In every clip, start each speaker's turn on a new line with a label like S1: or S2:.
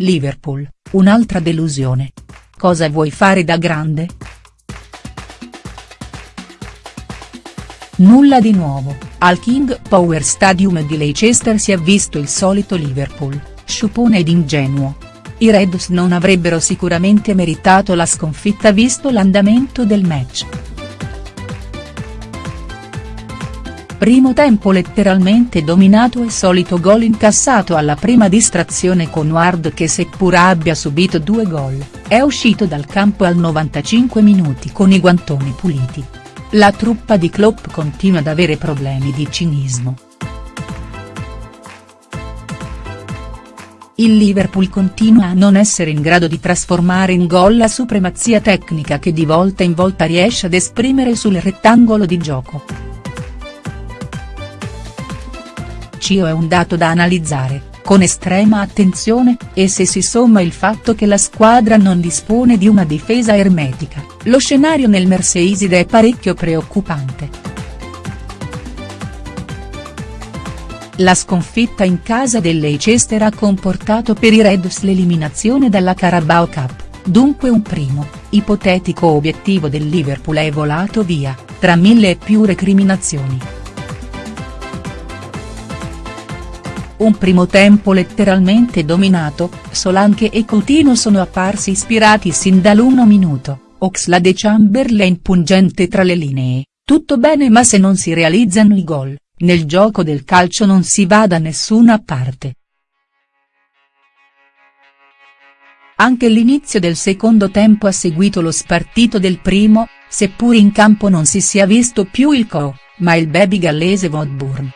S1: Liverpool, un'altra delusione. Cosa vuoi fare da grande?. Nulla di nuovo, al King Power Stadium di Leicester si è visto il solito Liverpool, sciupone ed ingenuo. I Reds non avrebbero sicuramente meritato la sconfitta visto l'andamento del match. Primo tempo letteralmente dominato e solito gol incassato alla prima distrazione con Ward che seppur abbia subito due gol, è uscito dal campo al 95 minuti con i guantoni puliti. La truppa di Klopp continua ad avere problemi di cinismo. Il Liverpool continua a non essere in grado di trasformare in gol la supremazia tecnica che di volta in volta riesce ad esprimere sul rettangolo di gioco. Cio è un dato da analizzare, con estrema attenzione, e se si somma il fatto che la squadra non dispone di una difesa ermetica, lo scenario nel Merseyside è parecchio preoccupante. La sconfitta in casa del Leicester ha comportato per i Reds l'eliminazione dalla Carabao Cup, dunque un primo, ipotetico obiettivo del Liverpool è volato via, tra mille e più recriminazioni. Un primo tempo letteralmente dominato, Solanke e Coutinho sono apparsi ispirati sin dall'uno minuto, Oxlade Chamberlain pungente tra le linee, tutto bene ma se non si realizzano i gol, nel gioco del calcio non si va da nessuna parte. Anche l'inizio del secondo tempo ha seguito lo spartito del primo, seppur in campo non si sia visto più il co, ma il baby gallese Woodburn.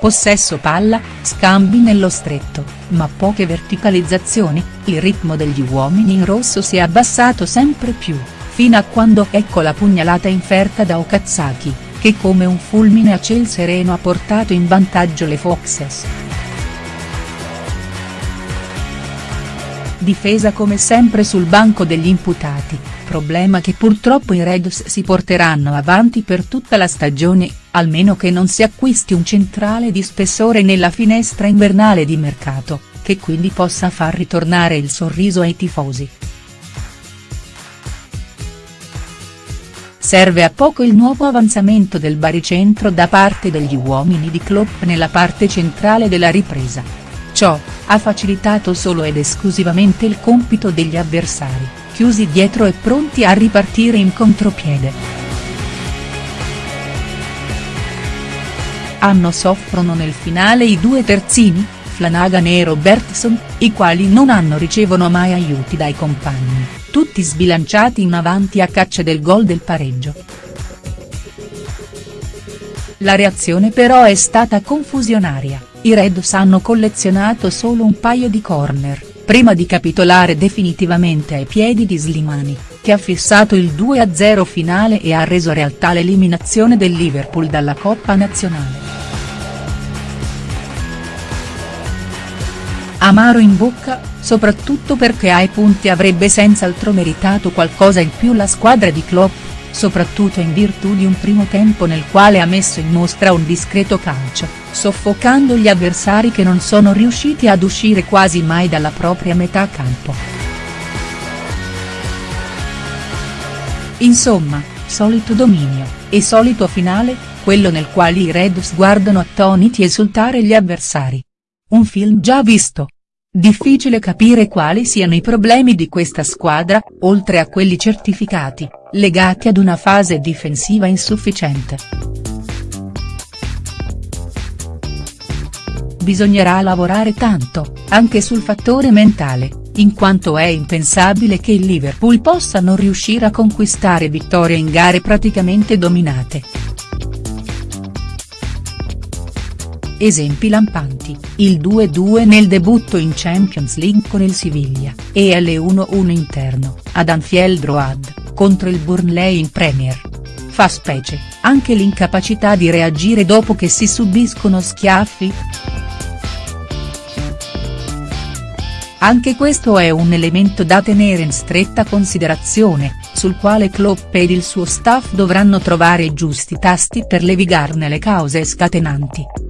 S1: Possesso palla, scambi nello stretto, ma poche verticalizzazioni, il ritmo degli uomini in rosso si è abbassato sempre più, fino a quando ecco la pugnalata inferta da Okazaki, che come un fulmine a ciel sereno ha portato in vantaggio le Foxes. Difesa come sempre sul banco degli imputati, problema che purtroppo i Reds si porteranno avanti per tutta la stagione, almeno che non si acquisti un centrale di spessore nella finestra invernale di mercato, che quindi possa far ritornare il sorriso ai tifosi. Serve a poco il nuovo avanzamento del baricentro da parte degli uomini di Klopp nella parte centrale della ripresa. Ciò, ha facilitato solo ed esclusivamente il compito degli avversari, chiusi dietro e pronti a ripartire in contropiede. Hanno soffrono nel finale i due terzini, Flanagan e Robertson, i quali non hanno ricevono mai aiuti dai compagni, tutti sbilanciati in avanti a caccia del gol del pareggio. La reazione però è stata confusionaria, i Reds hanno collezionato solo un paio di corner, prima di capitolare definitivamente ai piedi di Slimani, che ha fissato il 2-0 finale e ha reso realtà l'eliminazione del Liverpool dalla Coppa Nazionale. Amaro in bocca, soprattutto perché ai punti avrebbe senz'altro meritato qualcosa in più la squadra di Klopp, soprattutto in virtù di un primo tempo nel quale ha messo in mostra un discreto calcio, soffocando gli avversari che non sono riusciti ad uscire quasi mai dalla propria metà campo. Insomma, solito dominio, e solito finale, quello nel quale i Reds guardano attoniti esultare gli avversari. Un film già visto. Difficile capire quali siano i problemi di questa squadra, oltre a quelli certificati, legati ad una fase difensiva insufficiente. Bisognerà lavorare tanto, anche sul fattore mentale, in quanto è impensabile che il Liverpool possa non riuscire a conquistare vittorie in gare praticamente dominate. Esempi lampanti, il 2-2 nel debutto in Champions League con il Siviglia, e l'1-1 interno, ad Anfield Road, contro il Burnley in Premier. Fa specie, anche l'incapacità di reagire dopo che si subiscono schiaffi?. Anche questo è un elemento da tenere in stretta considerazione, sul quale Klopp ed il suo staff dovranno trovare i giusti tasti per levigarne le cause scatenanti.